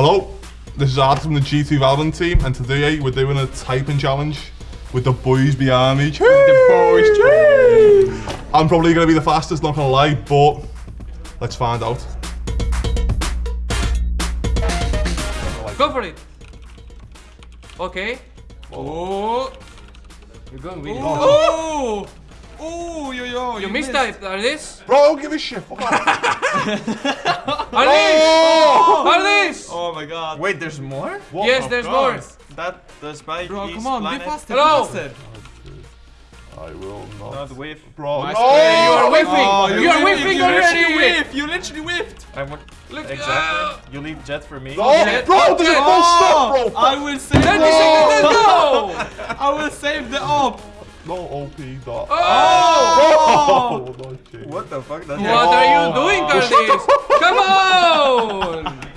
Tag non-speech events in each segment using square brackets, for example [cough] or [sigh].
Hello, this is Art from the G2 Valorant team, and today eh, we're doing a typing challenge with the boys behind me. The boys. I'm probably going to be the fastest, not going to lie, but let's find out. Go for it. Okay. Oh. You're going really. Oh, yo, yo. You mistyped. Are this? Bro, I don't give a shit. Fuck off. [laughs] Are these? Oh! Are these? Oh my god. Wait, there's more? What Yes, the there's fuck? more. That the spike Bro, is come on, be blinded. faster. Hello. Be faster. I will not. Not whiff. Bro, My no! spray. You are whiffing. Oh, you are whiffing you literally already. whiffed. You literally whiffed. I want Look. exactly. uh, you leave jet for me. No, Okay. bro, there's Okay. no stop, bro. I will save 30 the seconds. Let's [laughs] go. I will save the op. No OP dot. Oh. Oh, no. What the fuck? That's What are you oh. doing, Curtis? Come on.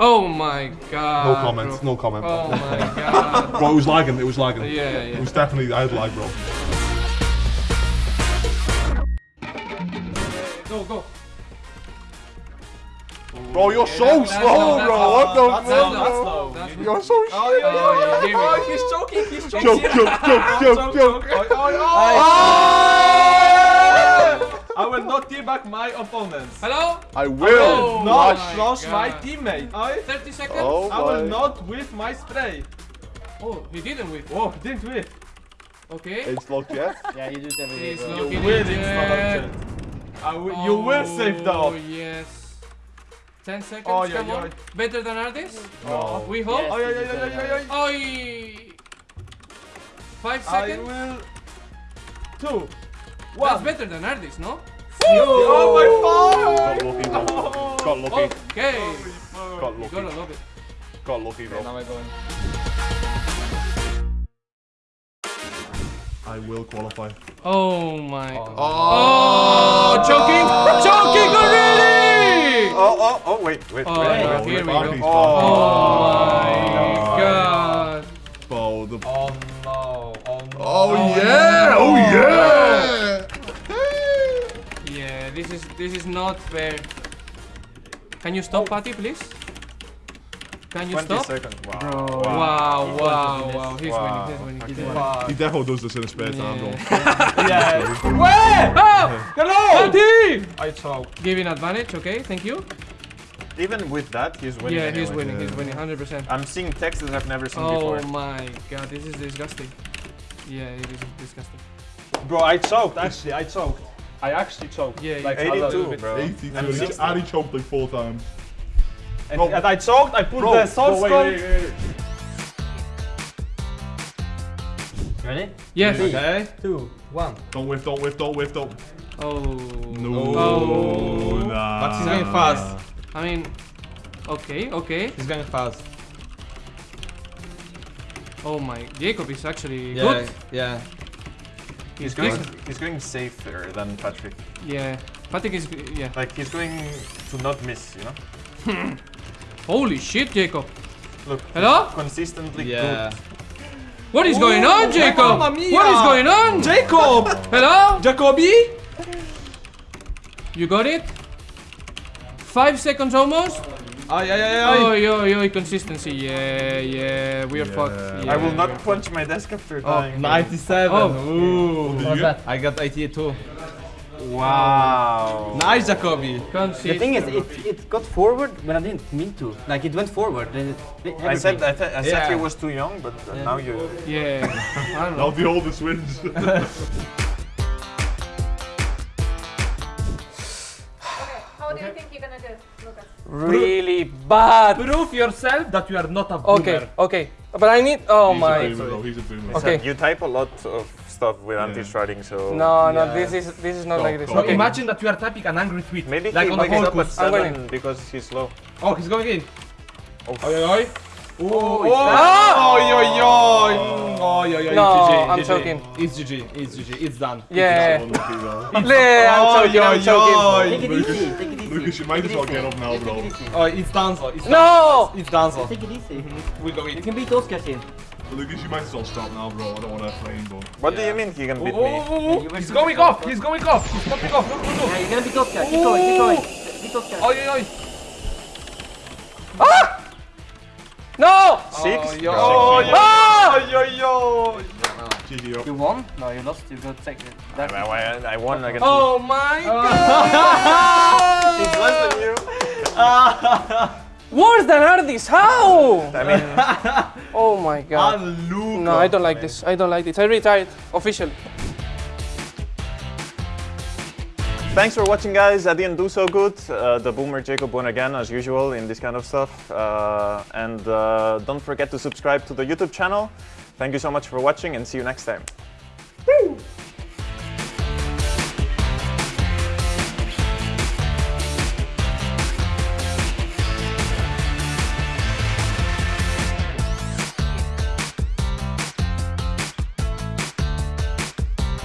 Oh my god. No comment, bro. no comment. Oh my god. Bro, it was lagging, it was lagging. Yeah, yeah. It was definitely, I had lag, bro. Go, go. Bro, you're so that's slow, slow, that's bro. slow. What the fuck? slow, that's slow. That's You're so shit. Oh, yo, yo, Oh, yo, yeah, oh, he's choking, he's choking. Joke, [laughs] joke, joke, joke, joke. Oh, oh, oh. I will not give back my opponents. Hello? I will. Oh, Not my flush my God. teammate. I, 30 seconds? Oh I will not whiff my spray. Oh, he didn't whip. Oh, he didn't whiff. Okay. It's locked yet? [laughs] Yeah, you do everything. every day, He's. You looking will in it's not there. object. You will save the Oh, yes. 10 seconds, Oh, yeah, come yeah. on. Better than Ardiis? No. We hope? Yes. Oh, yeah, yeah, yeah, yeah, yeah, yeah. Oi! 5 I seconds? will. Two. That's better than Ardiis, no? Oh my god! Got lucky, bro. Got lucky. Okay. Got You lucky. gotta love it. Got lucky, god. Now bro. I'm going. I will qualify. Oh my. Oh. Oh, choking! Oh. Choking already! Oh, oh, oh, wait, wait, Oh, wait. yeah. here we go. Oh, he's Oh my god. Bro, the... Oh no. Oh no. Oh yeah! Oh yeah! Oh, yeah, this is this is not fair. Can you stop, Patty, please? Can you 20 stop? seconds. Wow. Bro, wow, wow, wow. He's Wow. winning, he's winning. Fuck. He definitely does this in his spare time, bro. [laughs] [laughs] Yeah. Where? Oh! Hello. Patty! I choke. Giving advantage, okay, thank you. Even with that, he's winning. yeah, he's anyway. winning, he's winning, 100%. I'm seeing texts that I've never seen Oh before. Oh my god, this is disgusting. Yeah, it is disgusting. Bro, I choked. Actually, I choked. I actually choked. Yeah, like choked. a 82, bit. bro. 82. I'm And he, 60. choked like four times. And, and I choked. I put Bro, the source bro, code. wait, wait, wait. Ready? Yes. Okay. Two, one. Don't whiff, don't whiff, don't whiff, don't. Oh. No. Oh. Nah. But he's going fast. I mean, okay, okay. He's going fast. Oh my, Jacob is actually Yeah. good. Yeah. He's going, he's going safer than Patrick. Yeah, Patrick is, yeah. Like he's going to not miss, you know. [laughs] Holy shit, Jacob. Look. Hello? Consistently Yeah. What is going oh, on, Jacob? What is going on? Jacob. Hello? Jacoby? You got it? Five seconds almost? Ay ay ay ay. Oh, yo, yo, consistency. Yeah, yeah, we are fucked. Yeah. I will not punch my desk after dying. 97. Oh. Ooh. What's that? I got 88 too. Wow. Nice, Jacobi. Consist- The thing is, it, it got forward when I didn't mean to. Like, it went forward. and it- I said I, th- I said Yeah. he was too young, but uh, now you. Yeah, I don't Now the oldest wins. [laughs] Really bad. Prove yourself that you are not a boomer. Okay, okay. But I need. Oh He's a my. boomer, bro. He's a boomer. Okay. You type a lot of stuff with anti-sharding, so. No, no, Yeah. this is this is not Go, like this. go. Okay. imagine that you are typing an angry tweet. Maybe like he on a wakes up at focus. I'm seven winning. because he's slow. Oh, he's going in. Oh. Oi, oi, oi. Oh, oh, Ah! oi, oi, oi. Oh, oi, oi. No, GG, I'm GG. choking. It's GG, it's GG, it's done. Yeah. Unlucky, bro. Yeah, I'm Oi, choking, I'm oi, choking. oi. Take it Lucas- easy, take it easy. Lucas, you might as well get up now, bro. Take it easy. Oh, it's Danzo. It's No! Danzo. It's Danzo. Take it easy. We go You in. can beat those guys in. Lucas, you might as well stop now, bro. I don't want to flame, bro. What do you mean he can Oh, beat oh, me? oh, oh. He's going off. He's going off. He's popping off. Look, look, Yeah, look. you're gonna beat those guys. Keep going, keep going. Beat those guys. Oi, oi, oi. No! Six? Oh, yo. Oh, yo. Ah! Yo, yo. GG. You won? No, you lost. You got second. That's I, I, I won against Oh my god! He's less than you. [laughs] Worse than Ardiis, how? I mean, [laughs] Oh my god. No, I don't like this. I don't like this. I retired officially. Thanks for watching, guys. I didn't do so good. Uh, the boomer Jacob won again, as usual, in this kind of stuff. Uh, and uh, don't forget to subscribe to the YouTube channel. Thank you so much for watching, and see you next time.